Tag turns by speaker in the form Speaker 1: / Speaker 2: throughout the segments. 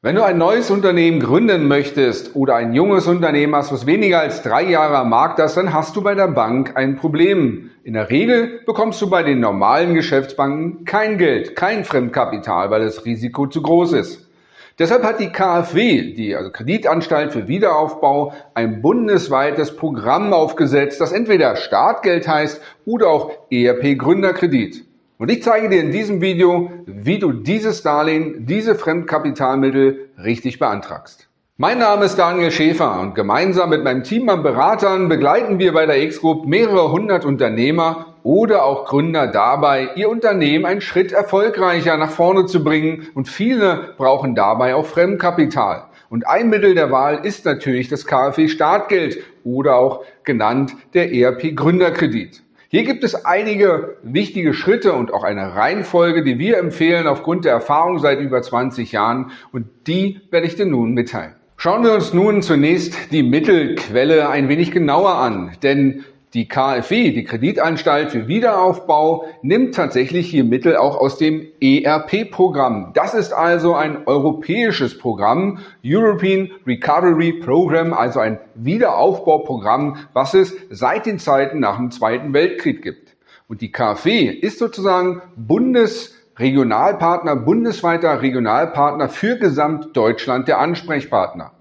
Speaker 1: Wenn du ein neues Unternehmen gründen möchtest oder ein junges Unternehmen hast, was weniger als drei Jahre am Markt ist, dann hast du bei der Bank ein Problem. In der Regel bekommst du bei den normalen Geschäftsbanken kein Geld, kein Fremdkapital, weil das Risiko zu groß ist. Deshalb hat die KfW, die also Kreditanstalt für Wiederaufbau, ein bundesweites Programm aufgesetzt, das entweder Startgeld heißt oder auch ERP Gründerkredit. Und ich zeige dir in diesem Video, wie du dieses Darlehen, diese Fremdkapitalmittel richtig beantragst. Mein Name ist Daniel Schäfer und gemeinsam mit meinem Team an Beratern begleiten wir bei der X-Group mehrere hundert Unternehmer oder auch Gründer dabei, ihr Unternehmen einen Schritt erfolgreicher nach vorne zu bringen und viele brauchen dabei auch Fremdkapital. Und ein Mittel der Wahl ist natürlich das KfW Startgeld oder auch genannt der ERP Gründerkredit. Hier gibt es einige wichtige Schritte und auch eine Reihenfolge, die wir empfehlen aufgrund der Erfahrung seit über 20 Jahren und die werde ich dir nun mitteilen. Schauen wir uns nun zunächst die Mittelquelle ein wenig genauer an, denn die KfW, die Kreditanstalt für Wiederaufbau, nimmt tatsächlich hier Mittel auch aus dem ERP-Programm. Das ist also ein europäisches Programm, European Recovery Program, also ein Wiederaufbauprogramm, was es seit den Zeiten nach dem Zweiten Weltkrieg gibt. Und die KfW ist sozusagen Bundesregionalpartner, bundesweiter Regionalpartner für Gesamtdeutschland der Ansprechpartner.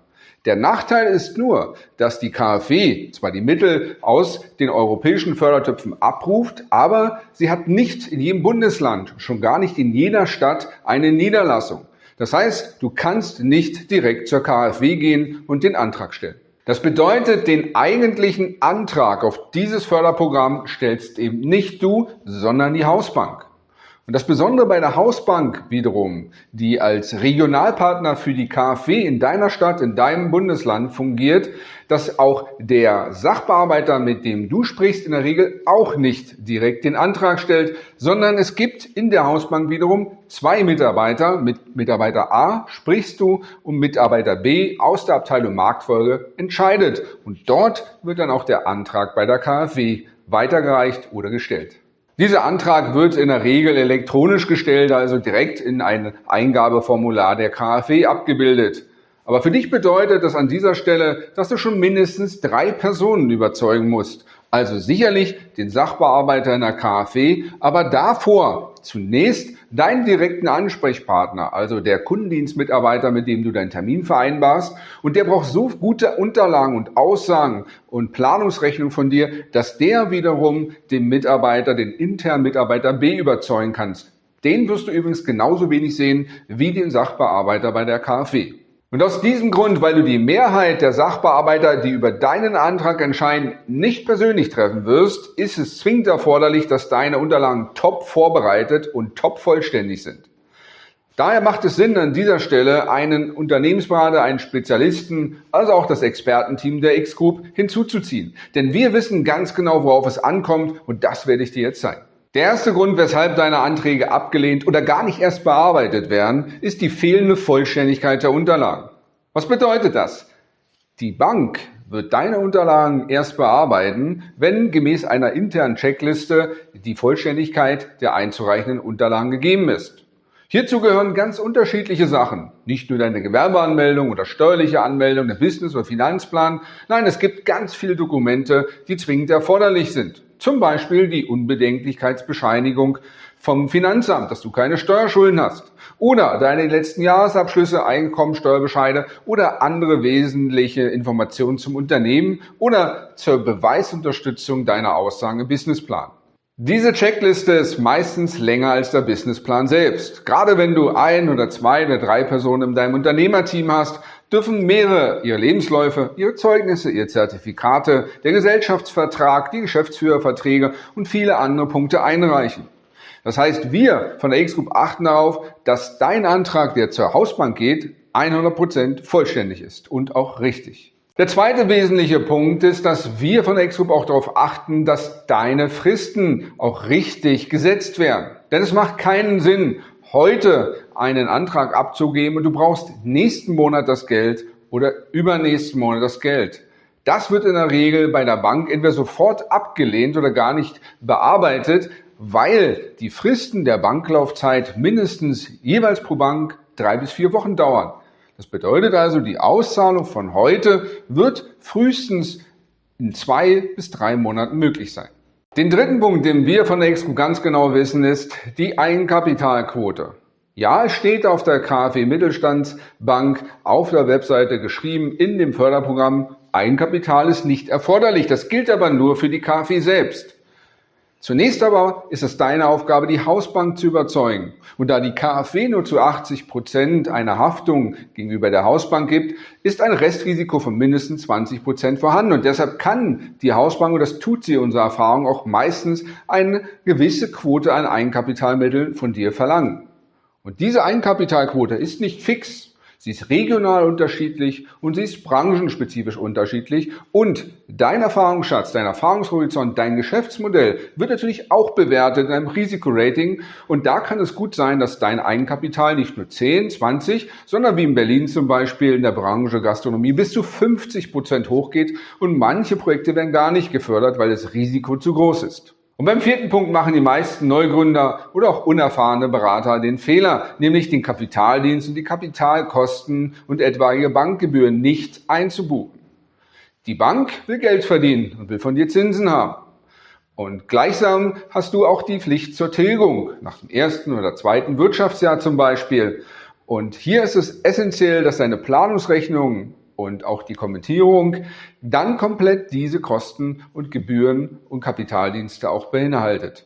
Speaker 1: Der Nachteil ist nur, dass die KfW zwar die Mittel aus den europäischen Fördertöpfen abruft, aber sie hat nicht in jedem Bundesland, schon gar nicht in jeder Stadt eine Niederlassung. Das heißt, du kannst nicht direkt zur KfW gehen und den Antrag stellen. Das bedeutet, den eigentlichen Antrag auf dieses Förderprogramm stellst eben nicht du, sondern die Hausbank. Und das Besondere bei der Hausbank wiederum, die als Regionalpartner für die KfW in deiner Stadt, in deinem Bundesland fungiert, dass auch der Sachbearbeiter, mit dem du sprichst, in der Regel auch nicht direkt den Antrag stellt, sondern es gibt in der Hausbank wiederum zwei Mitarbeiter. Mit Mitarbeiter A sprichst du und Mitarbeiter B aus der Abteilung Marktfolge entscheidet. Und dort wird dann auch der Antrag bei der KfW weitergereicht oder gestellt. Dieser Antrag wird in der Regel elektronisch gestellt, also direkt in ein Eingabeformular der KfW abgebildet. Aber für dich bedeutet das an dieser Stelle, dass du schon mindestens drei Personen überzeugen musst. Also sicherlich den Sachbearbeiter in der KfW, aber davor zunächst deinen direkten Ansprechpartner, also der Kundendienstmitarbeiter, mit dem du deinen Termin vereinbarst. Und der braucht so gute Unterlagen und Aussagen und Planungsrechnung von dir, dass der wiederum den Mitarbeiter, den internen Mitarbeiter B überzeugen kannst. Den wirst du übrigens genauso wenig sehen wie den Sachbearbeiter bei der KfW. Und aus diesem Grund, weil du die Mehrheit der Sachbearbeiter, die über deinen Antrag entscheiden, nicht persönlich treffen wirst, ist es zwingend erforderlich, dass deine Unterlagen top vorbereitet und top vollständig sind. Daher macht es Sinn, an dieser Stelle einen Unternehmensberater, einen Spezialisten, also auch das Expertenteam der X-Group hinzuzuziehen. Denn wir wissen ganz genau, worauf es ankommt und das werde ich dir jetzt zeigen. Der erste Grund, weshalb deine Anträge abgelehnt oder gar nicht erst bearbeitet werden, ist die fehlende Vollständigkeit der Unterlagen. Was bedeutet das? Die Bank wird deine Unterlagen erst bearbeiten, wenn gemäß einer internen Checkliste die Vollständigkeit der einzureichenden Unterlagen gegeben ist. Hierzu gehören ganz unterschiedliche Sachen. Nicht nur deine Gewerbeanmeldung oder steuerliche Anmeldung, der Business- oder Finanzplan. Nein, es gibt ganz viele Dokumente, die zwingend erforderlich sind. Zum Beispiel die Unbedenklichkeitsbescheinigung vom Finanzamt, dass du keine Steuerschulden hast. Oder deine letzten Jahresabschlüsse, Einkommensteuerbescheide oder andere wesentliche Informationen zum Unternehmen oder zur Beweisunterstützung deiner Aussagen im Businessplan. Diese Checkliste ist meistens länger als der Businessplan selbst. Gerade wenn du ein oder zwei oder drei Personen in deinem Unternehmerteam hast, dürfen mehrere ihre Lebensläufe, ihre Zeugnisse, ihre Zertifikate, der Gesellschaftsvertrag, die Geschäftsführerverträge und viele andere Punkte einreichen. Das heißt, wir von der X-Group achten darauf, dass dein Antrag, der zur Hausbank geht, 100% vollständig ist und auch richtig. Der zweite wesentliche Punkt ist, dass wir von der X-Group auch darauf achten, dass deine Fristen auch richtig gesetzt werden. Denn es macht keinen Sinn, heute einen Antrag abzugeben und du brauchst nächsten Monat das Geld oder übernächsten Monat das Geld. Das wird in der Regel bei der Bank entweder sofort abgelehnt oder gar nicht bearbeitet, weil die Fristen der Banklaufzeit mindestens jeweils pro Bank drei bis vier Wochen dauern. Das bedeutet also, die Auszahlung von heute wird frühestens in zwei bis drei Monaten möglich sein. Den dritten Punkt, den wir von der Exco ganz genau wissen, ist die Eigenkapitalquote. Ja, es steht auf der KfW Mittelstandsbank auf der Webseite geschrieben in dem Förderprogramm, Eigenkapital ist nicht erforderlich. Das gilt aber nur für die KfW selbst. Zunächst aber ist es deine Aufgabe, die Hausbank zu überzeugen. Und da die KfW nur zu 80 Prozent eine Haftung gegenüber der Hausbank gibt, ist ein Restrisiko von mindestens 20 Prozent vorhanden. Und deshalb kann die Hausbank, und das tut sie unserer Erfahrung, auch meistens eine gewisse Quote an Eigenkapitalmitteln von dir verlangen. Und diese Eigenkapitalquote ist nicht fix. Sie ist regional unterschiedlich und sie ist branchenspezifisch unterschiedlich. Und dein Erfahrungsschatz, dein Erfahrungshorizont, dein Geschäftsmodell wird natürlich auch bewertet in einem Risikorating. Und da kann es gut sein, dass dein Eigenkapital nicht nur 10, 20, sondern wie in Berlin zum Beispiel in der Branche Gastronomie bis zu 50 Prozent hochgeht. Und manche Projekte werden gar nicht gefördert, weil das Risiko zu groß ist. Und beim vierten Punkt machen die meisten Neugründer oder auch unerfahrene Berater den Fehler, nämlich den Kapitaldienst und die Kapitalkosten und etwaige Bankgebühren nicht einzubuchen. Die Bank will Geld verdienen und will von dir Zinsen haben. Und gleichsam hast du auch die Pflicht zur Tilgung, nach dem ersten oder zweiten Wirtschaftsjahr zum Beispiel. Und hier ist es essentiell, dass deine Planungsrechnung und auch die Kommentierung dann komplett diese Kosten und Gebühren und Kapitaldienste auch beinhaltet.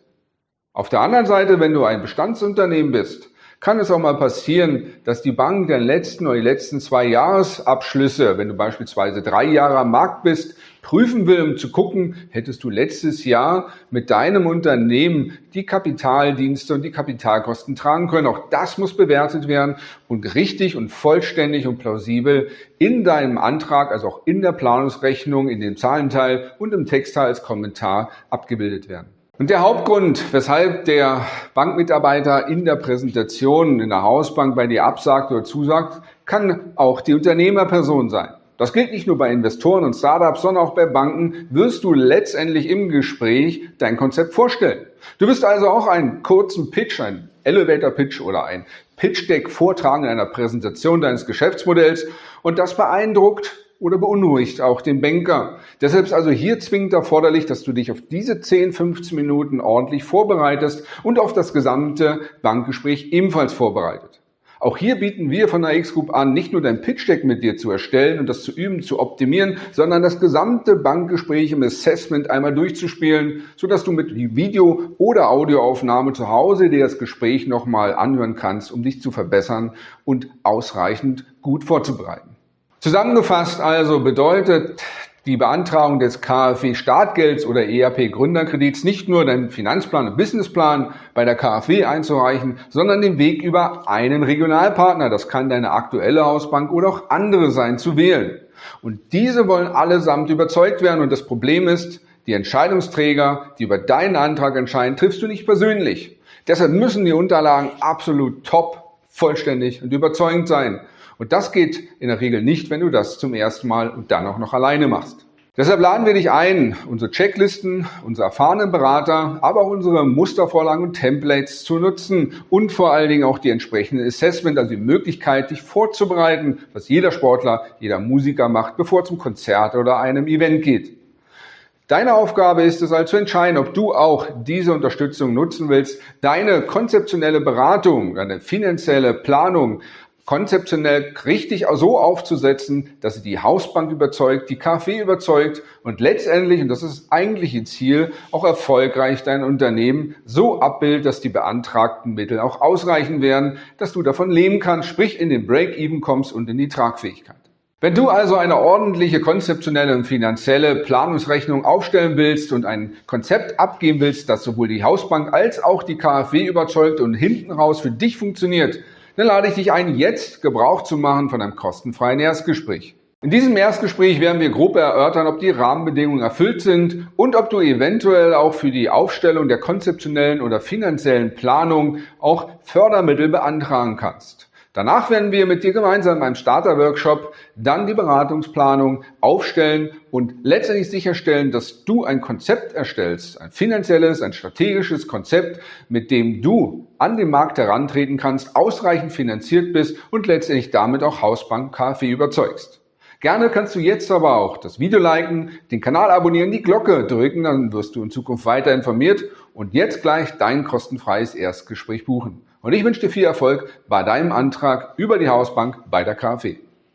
Speaker 1: Auf der anderen Seite, wenn du ein Bestandsunternehmen bist, kann es auch mal passieren, dass die Bank den letzten oder die letzten zwei Jahresabschlüsse, wenn du beispielsweise drei Jahre am Markt bist, prüfen will, um zu gucken, hättest du letztes Jahr mit deinem Unternehmen die Kapitaldienste und die Kapitalkosten tragen können. Auch das muss bewertet werden und richtig und vollständig und plausibel in deinem Antrag, also auch in der Planungsrechnung, in dem Zahlenteil und im Textteil als Kommentar abgebildet werden. Und der Hauptgrund, weshalb der Bankmitarbeiter in der Präsentation in der Hausbank bei dir absagt oder zusagt, kann auch die Unternehmerperson sein. Das gilt nicht nur bei Investoren und Startups, sondern auch bei Banken wirst du letztendlich im Gespräch dein Konzept vorstellen. Du wirst also auch einen kurzen Pitch, einen Elevator Pitch oder ein Pitch Deck vortragen in einer Präsentation deines Geschäftsmodells und das beeindruckt oder beunruhigt auch den Banker. Deshalb ist also hier zwingend erforderlich, dass du dich auf diese 10, 15 Minuten ordentlich vorbereitest und auf das gesamte Bankgespräch ebenfalls vorbereitet. Auch hier bieten wir von der X-Group an, nicht nur dein Pitch-Deck mit dir zu erstellen und das zu üben, zu optimieren, sondern das gesamte Bankgespräch im Assessment einmal durchzuspielen, sodass du mit Video- oder Audioaufnahme zu Hause dir das Gespräch nochmal anhören kannst, um dich zu verbessern und ausreichend gut vorzubereiten. Zusammengefasst also bedeutet die Beantragung des KfW Startgelds oder ERP Gründerkredits nicht nur deinen Finanzplan und Businessplan bei der KfW einzureichen, sondern den Weg über einen Regionalpartner, das kann deine aktuelle Hausbank oder auch andere sein, zu wählen. Und diese wollen allesamt überzeugt werden und das Problem ist, die Entscheidungsträger, die über deinen Antrag entscheiden, triffst du nicht persönlich. Deshalb müssen die Unterlagen absolut top, vollständig und überzeugend sein. Und das geht in der Regel nicht, wenn du das zum ersten Mal und dann auch noch alleine machst. Deshalb laden wir dich ein, unsere Checklisten, unsere erfahrenen Berater, aber auch unsere Mustervorlagen und Templates zu nutzen und vor allen Dingen auch die entsprechende Assessment, also die Möglichkeit, dich vorzubereiten, was jeder Sportler, jeder Musiker macht, bevor es zum Konzert oder einem Event geht. Deine Aufgabe ist es also zu entscheiden, ob du auch diese Unterstützung nutzen willst, deine konzeptionelle Beratung, deine finanzielle Planung konzeptionell richtig so aufzusetzen, dass sie die Hausbank überzeugt, die KfW überzeugt und letztendlich, und das ist das eigentliche Ziel, auch erfolgreich dein Unternehmen so abbildet, dass die beantragten Mittel auch ausreichen werden, dass du davon leben kannst, sprich in den Break-Even kommst und in die Tragfähigkeit. Wenn du also eine ordentliche konzeptionelle und finanzielle Planungsrechnung aufstellen willst und ein Konzept abgeben willst, das sowohl die Hausbank als auch die KfW überzeugt und hinten raus für dich funktioniert, dann lade ich dich ein, jetzt Gebrauch zu machen von einem kostenfreien Erstgespräch. In diesem Erstgespräch werden wir grob erörtern, ob die Rahmenbedingungen erfüllt sind und ob du eventuell auch für die Aufstellung der konzeptionellen oder finanziellen Planung auch Fördermittel beantragen kannst. Danach werden wir mit dir gemeinsam beim Starter-Workshop dann die Beratungsplanung aufstellen und letztendlich sicherstellen, dass du ein Konzept erstellst, ein finanzielles, ein strategisches Konzept, mit dem du an den Markt herantreten kannst, ausreichend finanziert bist und letztendlich damit auch Hausbank KfW überzeugst. Gerne kannst du jetzt aber auch das Video liken, den Kanal abonnieren, die Glocke drücken, dann wirst du in Zukunft weiter informiert und jetzt gleich dein kostenfreies Erstgespräch buchen. Und ich wünsche dir viel Erfolg bei deinem Antrag über die Hausbank bei der KfW.